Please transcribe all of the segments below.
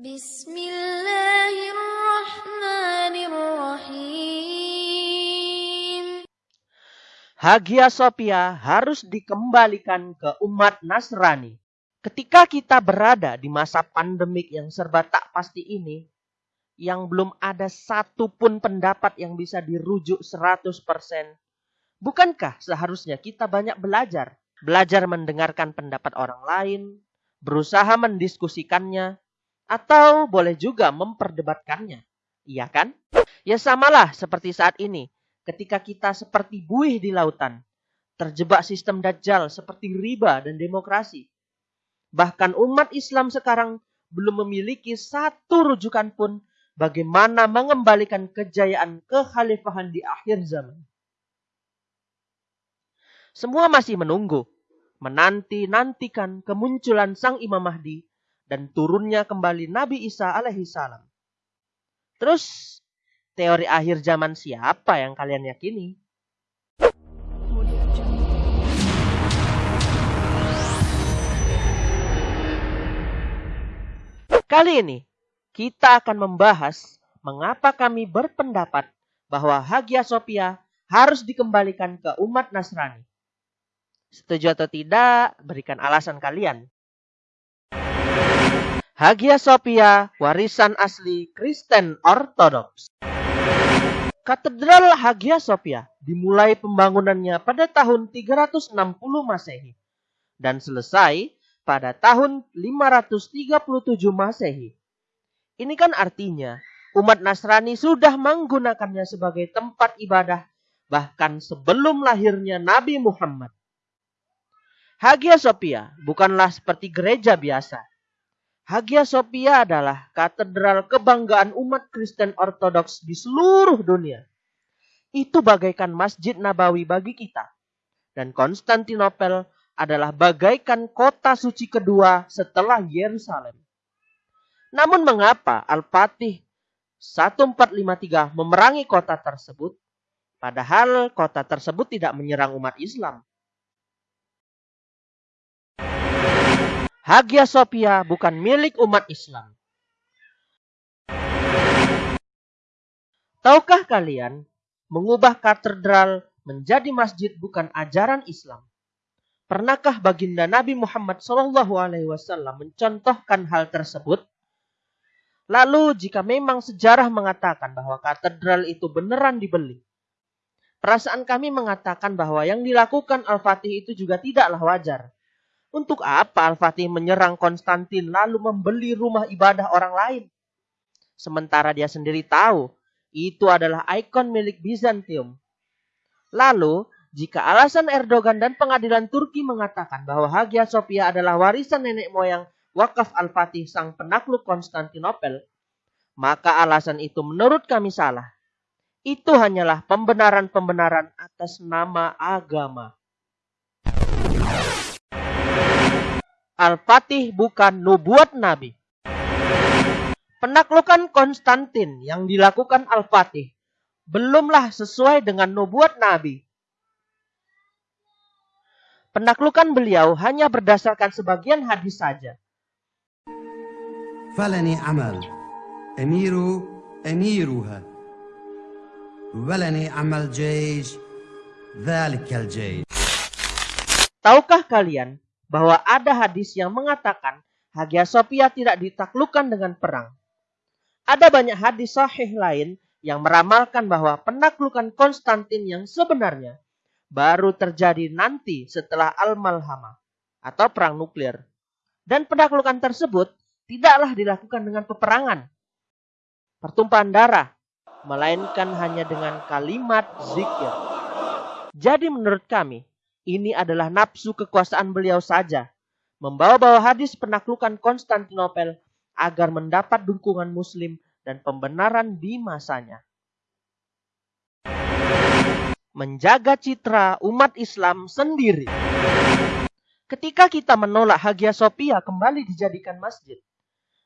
Bismillahirrahmanirrahim. Hagia Sophia harus dikembalikan ke umat Nasrani. Ketika kita berada di masa pandemik yang serba tak pasti ini, yang belum ada satupun pendapat yang bisa dirujuk 100%, bukankah seharusnya kita banyak belajar? Belajar mendengarkan pendapat orang lain, berusaha mendiskusikannya, atau boleh juga memperdebatkannya. Iya kan? Ya samalah seperti saat ini, ketika kita seperti buih di lautan, terjebak sistem dajjal seperti riba dan demokrasi Bahkan umat Islam sekarang belum memiliki satu rujukan pun bagaimana mengembalikan kejayaan kekhalifahan di akhir zaman. Semua masih menunggu, menanti-nantikan kemunculan sang Imam Mahdi dan turunnya kembali Nabi Isa alaihi salam. Terus, teori akhir zaman siapa yang kalian yakini? Kali ini kita akan membahas mengapa kami berpendapat bahwa Hagia Sophia harus dikembalikan ke umat Nasrani. Setuju atau tidak, berikan alasan kalian. Hagia Sophia, warisan asli Kristen Ortodoks. Katedral Hagia Sophia dimulai pembangunannya pada tahun 360 Masehi dan selesai pada tahun 537 Masehi. Ini kan artinya umat Nasrani sudah menggunakannya sebagai tempat ibadah bahkan sebelum lahirnya Nabi Muhammad. Hagia Sophia bukanlah seperti gereja biasa. Hagia Sophia adalah katedral kebanggaan umat Kristen Ortodoks di seluruh dunia. Itu bagaikan Masjid Nabawi bagi kita. Dan Konstantinopel adalah bagaikan kota suci kedua setelah Yerusalem. Namun mengapa Al-Fatih 1453 memerangi kota tersebut padahal kota tersebut tidak menyerang umat Islam? Hagia Sophia bukan milik umat Islam. Tahukah kalian, mengubah katedral menjadi masjid bukan ajaran Islam? Pernahkah baginda Nabi Muhammad Wasallam mencontohkan hal tersebut? Lalu jika memang sejarah mengatakan bahwa katedral itu beneran dibeli, perasaan kami mengatakan bahwa yang dilakukan Al-Fatih itu juga tidaklah wajar. Untuk apa Al-Fatih menyerang Konstantin lalu membeli rumah ibadah orang lain? Sementara dia sendiri tahu itu adalah ikon milik Bizantium. Lalu jika alasan Erdogan dan pengadilan Turki mengatakan bahwa Hagia Sophia adalah warisan nenek moyang wakaf Al-Fatih sang penakluk Konstantinopel, maka alasan itu menurut kami salah. Itu hanyalah pembenaran-pembenaran atas nama agama. Al-Fatih bukan nubuat Nabi. Penaklukan Konstantin yang dilakukan Al-Fatih belumlah sesuai dengan nubuat Nabi. Penaklukan beliau hanya berdasarkan sebagian hadis saja. Falani amal, emiru emiruha, walani amal jais, jais. Tahukah kalian bahwa ada hadis yang mengatakan Hagia Sophia tidak ditaklukkan dengan perang? Ada banyak hadis sahih lain yang meramalkan bahwa penaklukan Konstantin yang sebenarnya baru terjadi nanti setelah Al-Malhama atau perang nuklir. Dan penaklukan tersebut tidaklah dilakukan dengan peperangan, pertumpahan darah, melainkan hanya dengan kalimat zikir. Jadi menurut kami, ini adalah nafsu kekuasaan beliau saja, membawa-bawa hadis penaklukan Konstantinopel agar mendapat dukungan muslim dan pembenaran di masanya menjaga citra umat Islam sendiri. Ketika kita menolak Hagia Sophia kembali dijadikan masjid,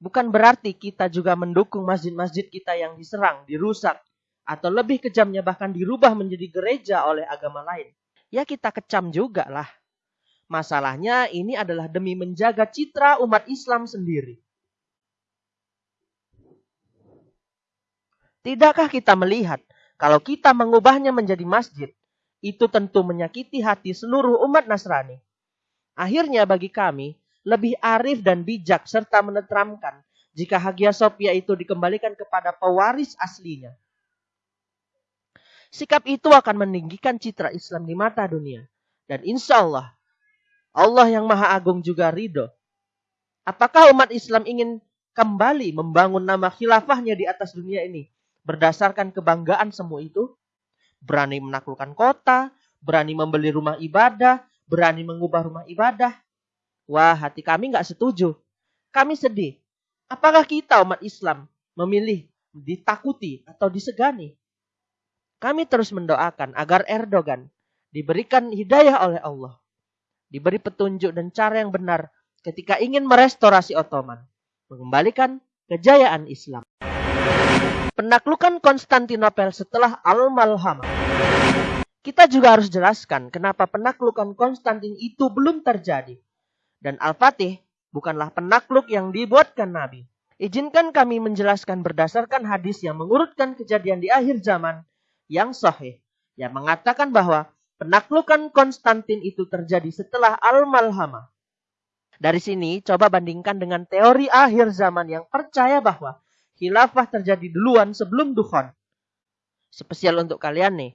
bukan berarti kita juga mendukung masjid-masjid kita yang diserang, dirusak, atau lebih kejamnya bahkan dirubah menjadi gereja oleh agama lain ya kita kecam juga lah. Masalahnya ini adalah demi menjaga citra umat Islam sendiri. Tidakkah kita melihat kalau kita mengubahnya menjadi masjid, itu tentu menyakiti hati seluruh umat Nasrani. Akhirnya bagi kami, lebih arif dan bijak serta menetramkan jika Hagia Sophia itu dikembalikan kepada pewaris aslinya – Sikap itu akan meninggikan citra Islam di mata dunia. Dan insya Allah, Allah yang Maha Agung juga ridho. Apakah umat Islam ingin kembali membangun nama khilafahnya di atas dunia ini? berdasarkan kebanggaan semua itu, berani menaklukkan kota, berani membeli rumah ibadah, berani mengubah rumah ibadah. Wah, hati kami nggak setuju. Kami sedih. Apakah kita umat Islam memilih ditakuti atau disegani? Kami terus mendoakan agar Erdogan diberikan hidayah oleh Allah. Diberi petunjuk dan cara yang benar ketika ingin merestorasi Ottoman. Mengembalikan kejayaan Islam penaklukan Konstantinopel setelah Al-Malhamah. Kita juga harus jelaskan kenapa penaklukan Konstantin itu belum terjadi. Dan Al-Fatih bukanlah penakluk yang dibuatkan Nabi. Izinkan kami menjelaskan berdasarkan hadis yang mengurutkan kejadian di akhir zaman yang sahih. Yang mengatakan bahwa penaklukan Konstantin itu terjadi setelah Al-Malhamah. Dari sini coba bandingkan dengan teori akhir zaman yang percaya bahwa khilafah terjadi duluan sebelum dukhon. Spesial untuk kalian nih.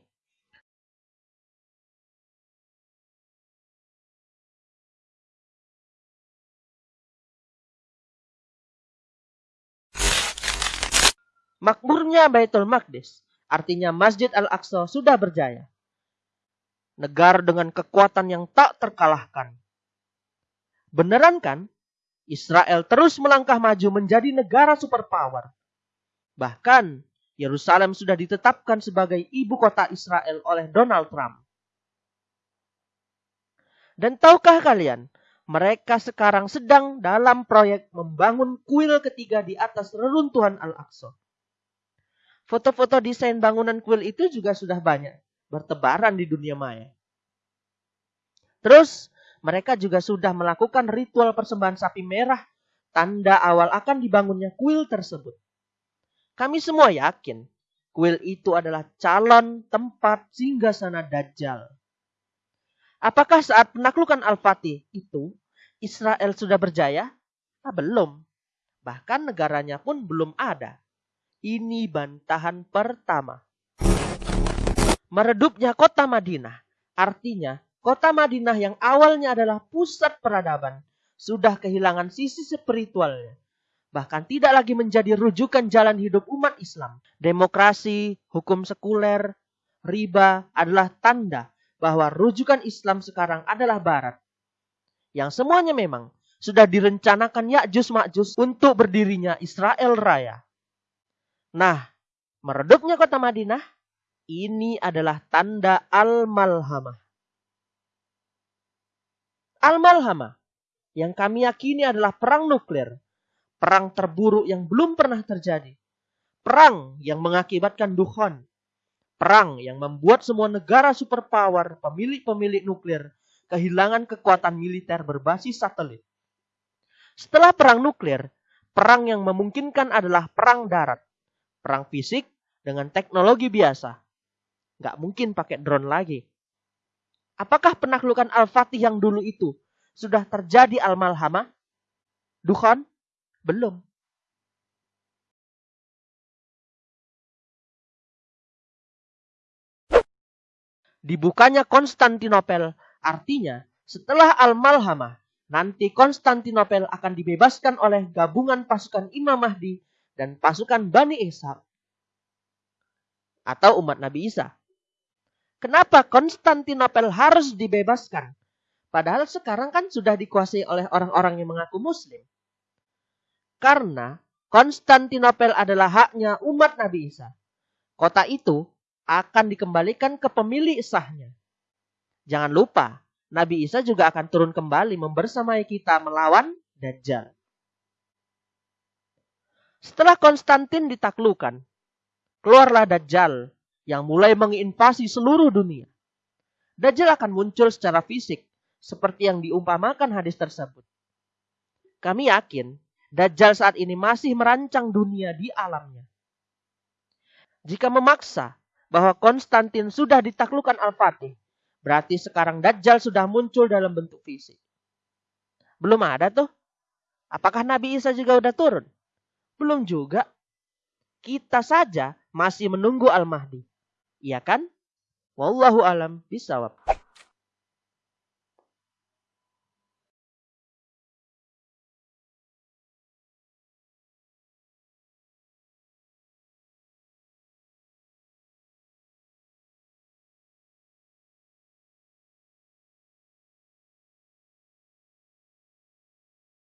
Makmurnya Baitul Maqdis, artinya Masjid Al-Aqsa sudah berjaya. Negara dengan kekuatan yang tak terkalahkan. Beneran kan? Israel terus melangkah maju menjadi negara superpower. Bahkan, Yerusalem sudah ditetapkan sebagai ibu kota Israel oleh Donald Trump. Dan tahukah kalian, mereka sekarang sedang dalam proyek membangun kuil ketiga di atas reruntuhan Al-Aqsa. Foto-foto desain bangunan kuil itu juga sudah banyak bertebaran di dunia maya. Terus, mereka juga sudah melakukan ritual persembahan sapi merah, tanda awal akan dibangunnya kuil tersebut. Kami semua yakin kuil itu adalah calon tempat singgah sana Dajjal. Apakah saat penaklukan Al-Fatih itu Israel sudah berjaya? Ah, belum. Bahkan negaranya pun belum ada. Ini bantahan pertama. Meredupnya kota Madinah artinya Kota Madinah yang awalnya adalah pusat peradaban sudah kehilangan sisi spiritualnya. Bahkan tidak lagi menjadi rujukan jalan hidup umat Islam. Demokrasi, hukum sekuler, riba adalah tanda bahwa rujukan Islam sekarang adalah barat. Yang semuanya memang sudah direncanakan Ya'juj Ma'juj untuk berdirinya Israel Raya. Nah, meredupnya kota Madinah ini adalah tanda al-malhamah. Al-Malhama yang kami yakini adalah perang nuklir. Perang terburuk yang belum pernah terjadi. Perang yang mengakibatkan dukhon. Perang yang membuat semua negara superpower, pemilik-pemilik nuklir, kehilangan kekuatan militer berbasis satelit. Setelah perang nuklir, perang yang memungkinkan adalah perang darat. Perang fisik dengan teknologi biasa. Nggak mungkin pakai drone lagi. Apakah penaklukan Al-Fatih yang dulu itu sudah terjadi Al-Malhamah? Dukhon? Belum. Dibukanya Konstantinopel artinya setelah Al-Malhamah nanti Konstantinopel akan dibebaskan oleh gabungan pasukan Imam Mahdi dan pasukan Bani Ishaq atau umat Nabi Isa. Kenapa Konstantinopel harus dibebaskan? Padahal sekarang kan sudah dikuasai oleh orang-orang yang mengaku muslim. Karena Konstantinopel adalah haknya umat Nabi Isa. Kota itu akan dikembalikan ke pemilik sahnya. Jangan lupa, Nabi Isa juga akan turun kembali membersamai kita melawan Dajjal. Setelah Konstantin ditaklukkan, keluarlah Dajjal yang mulai menginvasi seluruh dunia. Dajjal akan muncul secara fisik seperti yang diumpamakan hadis tersebut. Kami yakin Dajjal saat ini masih merancang dunia di alamnya. Jika memaksa bahwa Konstantin sudah ditaklukkan Al-Fatih, berarti sekarang Dajjal sudah muncul dalam bentuk fisik. Belum ada tuh. Apakah Nabi Isa juga udah turun? Belum juga. Kita saja masih menunggu Al-Mahdi. Iya kan? Wallahu alam bisawab.